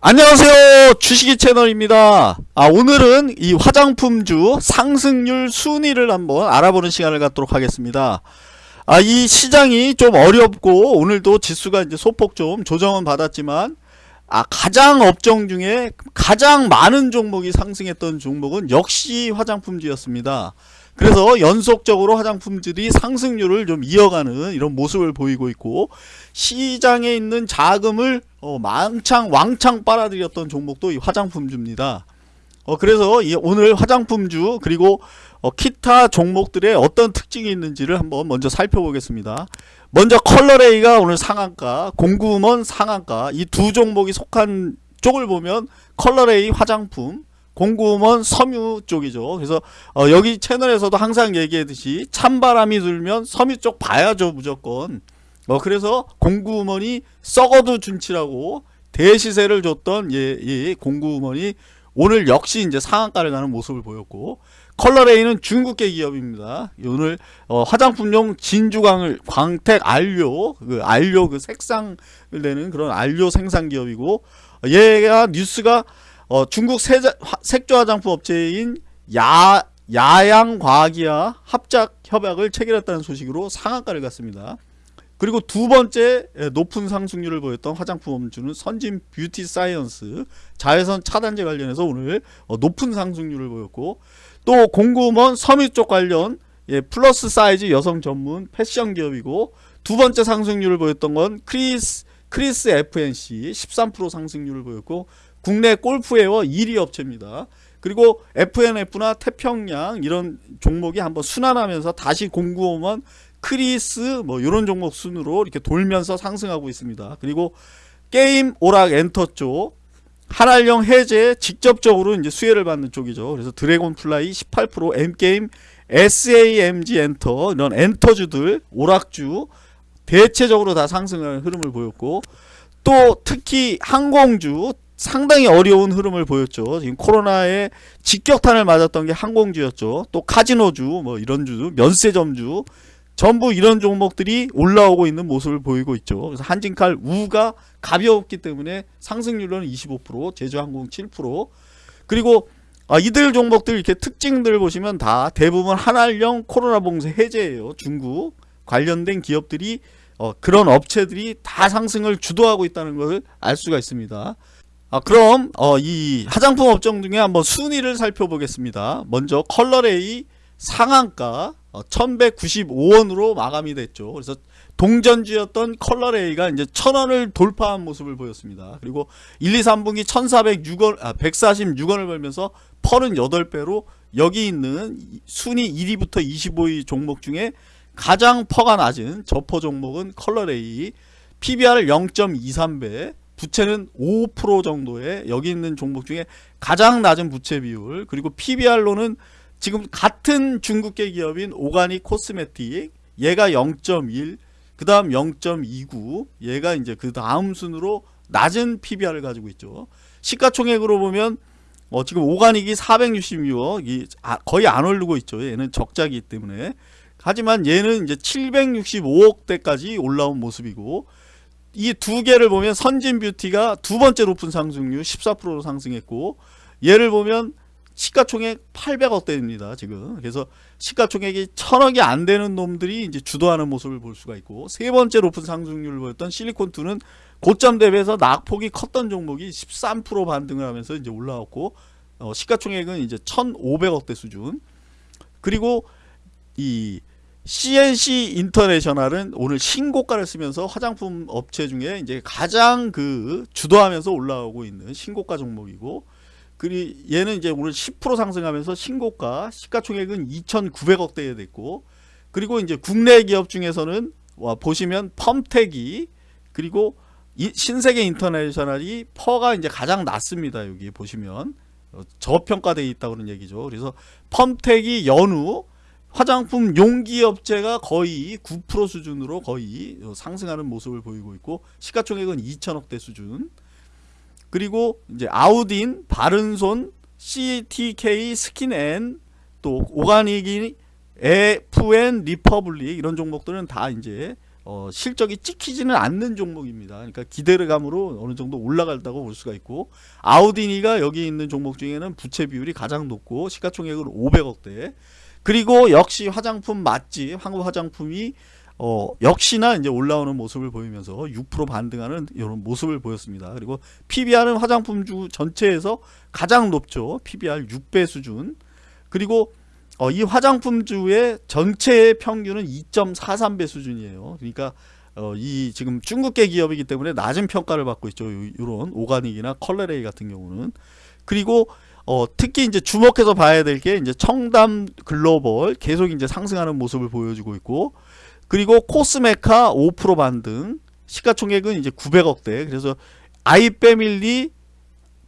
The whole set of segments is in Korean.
안녕하세요. 주식이 채널입니다. 아 오늘은 이 화장품주 상승률 순위를 한번 알아보는 시간을 갖도록 하겠습니다. 아 이 시장이 좀 어렵고 오늘도 지수가 이제 소폭 좀 조정은 받았지만 아 가장 업종 중에 가장 많은 종목이 상승했던 종목은 역시 화장품주였습니다 그래서 연속적으로 화장품들이 상승률을 좀 이어가는 이런 모습을 보이고 있고 시장에 있는 자금을 어, 망창 왕창 빨아들였던 종목도 이 화장품주입니다. 어, 그래서 이 오늘 화장품주 그리고 어, 기타 종목들의 어떤 특징이 있는지를 한번 먼저 살펴보겠습니다. 먼저 컬러레이가 오늘 상한가, 공구우먼 상한가 이 두 종목이 속한 쪽을 보면 컬러레이 화장품 공구우먼 섬유 쪽이죠. 그래서 어, 여기 채널에서도 항상 얘기했듯이 찬바람이 들면 섬유 쪽 봐야죠 무조건. 어, 그래서 공구우먼이 썩어도 준치라고 대시세를 줬던 예, 예, 공구우먼이 오늘 역시 이제 상한가를 가는 모습을 보였고 컬러레이는 중국계 기업입니다. 오늘 어, 화장품용 진주광을 광택 안료 그 안료 그 색상을 내는 그런 안료 생산 기업이고 얘가 뉴스가 어, 중국 세자, 색조 화장품 업체인 야, 야양과학이와 합작 협약을 체결했다는 소식으로 상한가를 갔습니다. 그리고 두 번째 높은 상승률을 보였던 화장품 업주는 선진 뷰티 사이언스 자외선 차단제 관련해서 오늘 어, 높은 상승률을 보였고 또 공구우먼 섬유 쪽 관련 예, 플러스 사이즈 여성 전문 패션 기업이고 두 번째 상승률을 보였던 건 크리스 크리스 FNC 13% 상승률을 보였고 국내 골프웨어 1위 업체입니다. 그리고 F&F나 태평양 이런 종목이 한번 순환하면서 다시 공구우먼 크리스 뭐 이런 종목 순으로 이렇게 돌면서 상승하고 있습니다. 그리고 게임 오락 엔터 쪽 한한령 해제 직접적으로 이제 수혜를 받는 쪽이죠. 그래서 드래곤 플라이 18% M게임 SAMG 엔터 이런 엔터주들 오락주 대체적으로 다 상승하는 흐름을 보였고 또 특히 항공주 상당히 어려운 흐름을 보였죠. 지금 코로나에 직격탄을 맞았던 게 항공주였죠. 또 카지노주, 뭐 이런 주, 면세점주, 전부 이런 종목들이 올라오고 있는 모습을 보이고 있죠. 그래서 한진칼 우가 가벼웠기 때문에 상승률은 25%, 제주항공 7%. 그리고 아, 이들 종목들 이렇게 특징들 보시면 다 대부분 한알령 코로나 봉쇄 해제예요. 중국 관련된 기업들이 어, 그런 업체들이 다 상승을 주도하고 있다는 것을 알 수가 있습니다. 아, 그럼 어, 이 화장품 업종 중에 한번 순위를 살펴보겠습니다. 먼저 컬러레이 상한가 어, 1195원으로 마감이 됐죠. 그래서 동전주였던 컬러레이가 이제 1000원을 돌파한 모습을 보였습니다. 그리고 1, 2, 3분기 1406원, 아, 146원을 벌면서 PER은 8배로 여기 있는 순위 1위부터 25위 종목 중에 가장 PER가 낮은 저PER 종목은 컬러레이 PBR 0.23배 부채는 5% 정도의 여기 있는 종목 중에 가장 낮은 부채 비율 그리고 PBR로는 지금 같은 중국계 기업인 오가닉 코스메틱 얘가 0.1 그 다음 0.29 얘가 이제 그 다음 순으로 낮은 PBR을 가지고 있죠. 시가총액으로 보면 어 지금 오가닉이 466억 이 아, 거의 안 오르고 있죠. 얘는 적자기 때문에. 하지만 얘는 이제 765억대까지 올라온 모습이고 이 두 개를 보면 선진 뷰티가 두 번째 높은 상승률 14%로 상승했고 얘를 보면 시가총액 800억대입니다 지금. 그래서 시가총액이 천억이 안 되는 놈들이 이제 주도하는 모습을 볼 수가 있고 세 번째 높은 상승률을 보였던 실리콘2는 고점 대비해서 낙폭이 컸던 종목이 13% 반등을 하면서 이제 올라왔고 어, 시가총액은 이제 1,500억대 수준. 그리고 이 CNC 인터내셔널은 오늘 신고가를 쓰면서 화장품 업체 중에 이제 가장 그 주도하면서 올라오고 있는 신고가 종목이고 그리 얘는 이제 오늘 10% 상승하면서 신고가 시가총액은 2,900억대에 됐고 그리고 이제 국내 기업 중에서는 와 보시면 펌텍이 그리고 신세계 인터내셔널이 PER가 이제 가장 낮습니다. 여기 보시면 어, 저평가되어 있다고 는 얘기죠. 그래서 펌텍이 연우 화장품 용기 업체가 거의 9% 수준으로 거의 상승하는 모습을 보이고 있고 시가총액은 2천억대 수준 그리고 이제 아우딘, 바른손, CTK, 스킨앤 또 오가닉이 FN 리퍼블릭 이런 종목들은 다 이제 어, 실적이 찍히지는 않는 종목입니다. 그러니까 기대감으로 어느 정도 올라간다고 볼 수가 있고 아우디니가 여기 있는 종목 중에는 부채 비율이 가장 높고 시가총액은 500억대. 그리고 역시 화장품 맛집 한국 화장품이 어, 역시나 이제 올라오는 모습을 보이면서 6% 반등하는 이런 모습을 보였습니다. 그리고 PBR은 화장품 주 전체에서 가장 높죠. PBR 6배 수준. 그리고 어, 이 화장품 주의 전체의 평균은 2.43배 수준이에요. 그러니까 어, 이 지금 중국계 기업이기 때문에 낮은 평가를 받고 있죠. 이런 오가닉이나 컬레레이 같은 경우는 그리고 어, 특히 이제 주목해서 봐야 될 게 이제 청담 글로벌 계속 이제 상승하는 모습을 보여주고 있고 그리고 코스메카 5% 반등 시가총액은 이제 900억대. 그래서 아이패밀리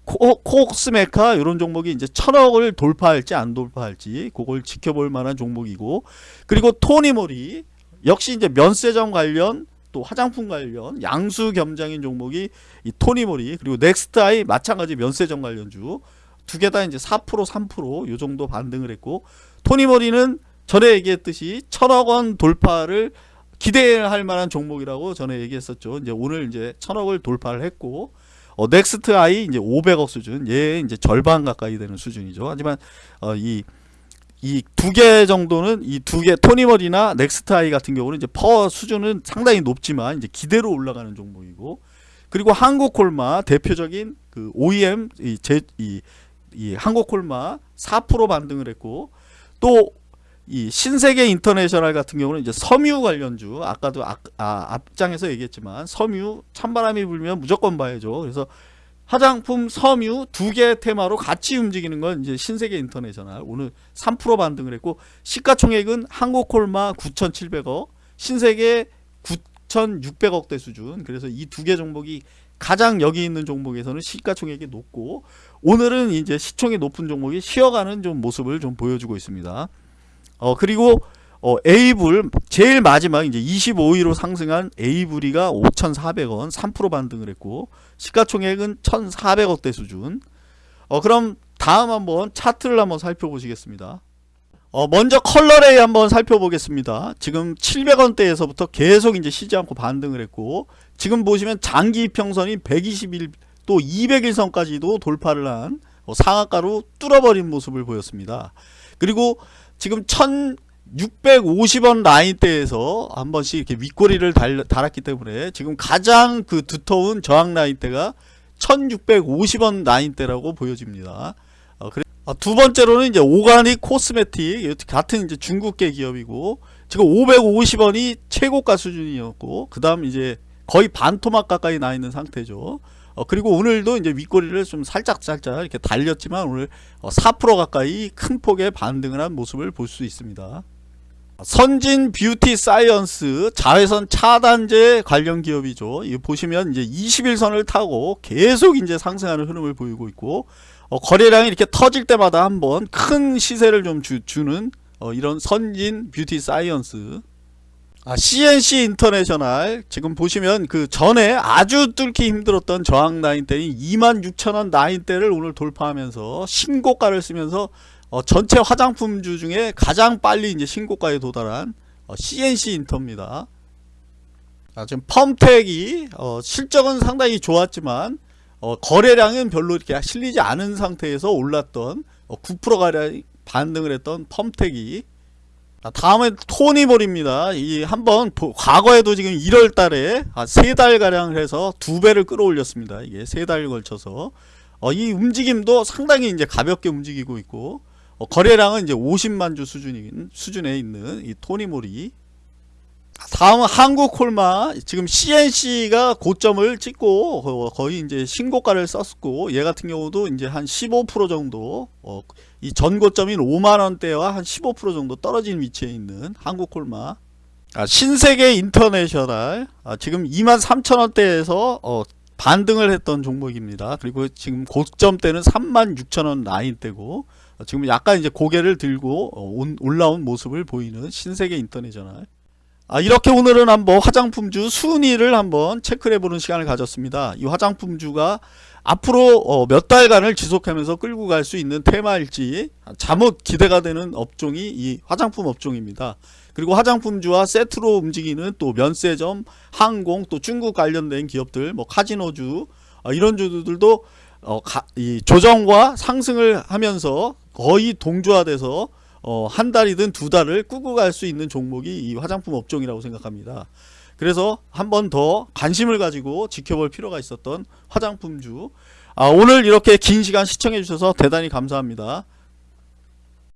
코, 코스메카 이런 종목이 이제 천억을 돌파할지 안 돌파할지 그걸 지켜볼 만한 종목이고 그리고 토니모리 역시 이제 면세점 관련 또 화장품 관련 양수 겸장인 종목이 이 토니모리 그리고 넥스트아이 마찬가지 면세점 관련주 두 개 다 이제 4% 3%요 정도 반등을 했고 토니모리는 전에 얘기했듯이 천억 원 돌파를 기대할 만한 종목이라고 전에 얘기했었죠. 이제 오늘 이제 천억을 돌파를 했고 어, 넥스트 아이 이제 500억 수준, 얘 이제 절반 가까이 되는 수준이죠. 하지만 어, 이 이 두 개 정도는 이 두 개 토니모리나 넥스트 아이 같은 경우는 이제 PER 수준은 상당히 높지만 이제 기대로 올라가는 종목이고 그리고 한국콜마 대표적인 그 OEM 이 제 이 이 한국콜마 4% 반등을 했고 또 이 신세계 인터내셔널 같은 경우는 이제 섬유 관련주 아까도 아, 아, 앞장에서 얘기했지만 섬유 찬바람이 불면 무조건 봐야죠. 그래서 화장품 섬유 두 개 테마로 같이 움직이는 건 이제 신세계 인터내셔널 오늘 3% 반등을 했고 시가총액은 한국콜마 9,700억 신세계 9,600억대 수준 그래서 이 두 개 종목이 가장 여기 있는 종목에서는 시가총액이 높고 오늘은 이제 시총이 높은 종목이 쉬어가는 좀 모습을 좀 보여주고 있습니다. 어 그리고 어 에이블 제일 마지막 이제 25위로 상승한 에이블이가 5,400원 3% 반등을 했고 시가총액은 1,400억대 수준. 어 그럼 다음 한번 차트를 한번 살펴보시겠습니다. 어 먼저 컬러레이 한번 살펴보겠습니다. 지금 700원대에서부터 계속 이제 쉬지 않고 반등을 했고 지금 보시면 장기 평선이 121 또 200일선까지도 돌파를 한 어, 상한가로 뚫어버린 모습을 보였습니다. 그리고 지금 1650원 라인대에서 한 번씩 이렇게 윗꼬리를 달, 달았기 때문에 지금 가장 그 두터운 저항 라인대가 1650원 라인대라고 보여집니다. 어, 그래, 어, 두 번째로는 이제 오가닉 코스메틱 같은 이제 중국계 기업이고 지금 550원이 최고가 수준이었고 그 다음 이제 거의 반토막 가까이 나 있는 상태죠. 어, 그리고 오늘도 이제 윗꼬리를 좀 살짝 살짝 이렇게 달렸지만 오늘 어, 4% 가까이 큰 폭의 반등을 한 모습을 볼 수 있습니다. 선진 뷰티 사이언스 자외선 차단제 관련 기업이죠. 이 보시면 이제 21선을 타고 계속 이제 상승하는 흐름을 보이고 있고 어, 거래량이 이렇게 터질 때마다 한번 큰 시세를 좀 주, 주는 어, 이런 선진 뷰티 사이언스 아, CNC 인터내셔널 지금 보시면 그 전에 아주 뚫기 힘들었던 저항 라인대인 26,000원 라인대를 오늘 돌파하면서 신고가를 쓰면서 어, 전체 화장품주 중에 가장 빨리 이제 신고가에 도달한 어, CNC 인터입니다. 아, 지금 펌텍이 어, 실적은 상당히 좋았지만 어, 거래량은 별로 이렇게 실리지 않은 상태에서 올랐던 9%가량 어, 반등을 했던 펌텍이 다음에 토니볼입니다. 이 한번 과거에도 지금 1월 달에 세달 가량 해서 두 배를 끌어올렸습니다. 이게 세 달 걸쳐서 어, 이 움직임도 상당히 이제 가볍게 움직이고 있고 어, 거래량은 이제 50만 주 수준인 수준에 있는 이 토니몰이 다음은 한국콜마 지금 CNC가 고점을 찍고 거의 이제 신고가를 썼고 얘 같은 경우도 이제 한 15% 정도 어, 이 전고점인 5만원대와 한 15% 정도 떨어진 위치에 있는 한국콜마. 아, 신세계 인터내셔널. 아, 지금 2만 3천원대에서 어, 반등을 했던 종목입니다. 그리고 지금 고점대는 3만 6천원 라인대고 어, 지금 약간 이제 고개를 들고 어, 온, 올라온 모습을 보이는 신세계 인터내셔널 아, 이렇게 오늘은 한번 화장품주 순위를 한번 체크해 보는 시간을 가졌습니다. 이 화장품주가 앞으로 어, 몇 달간을 지속하면서 끌고 갈 수 있는 테마일지 잠옷 기대가 되는 업종이 이 화장품 업종입니다. 그리고 화장품주와 세트로 움직이는 또 면세점, 항공, 또 중국 관련된 기업들, 뭐 카지노주 어, 이런 주들도 어, 가, 이 조정과 상승을 하면서 거의 동조화돼서 어, 한 달이든 두 달을 꾸고 갈 수 있는 종목이 이 화장품 업종이라고 생각합니다. 그래서 한 번 더 관심을 가지고 지켜볼 필요가 있었던 화장품주. 아, 오늘 이렇게 긴 시간 시청해 주셔서 대단히 감사합니다.